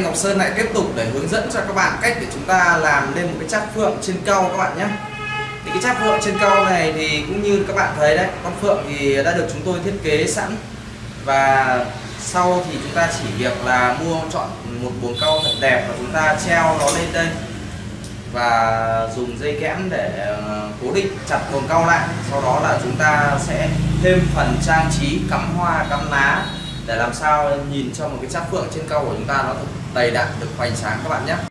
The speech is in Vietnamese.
anh Ngọc Sơn lại tiếp tục để hướng dẫn cho các bạn cách để chúng ta làm lên một cái chát phượng trên cau các bạn nhé. Thì cái chát phượng trên cau này thì cũng như các bạn thấy đấy, con phượng thì đã được chúng tôi thiết kế sẵn. Và sau thì chúng ta chỉ việc là mua chọn một buồng cau thật đẹp và chúng ta treo nó lên đây. Và dùng dây kẽm để ờ, cố định chặt buồng cau lại. Sau đó là chúng ta sẽ thêm phần trang trí, cắm hoa, cắm lá để làm sao nhìn cho một cái cháp phượng trên cau của chúng ta nó thật đầy đặn được hoành tráng các bạn nhé.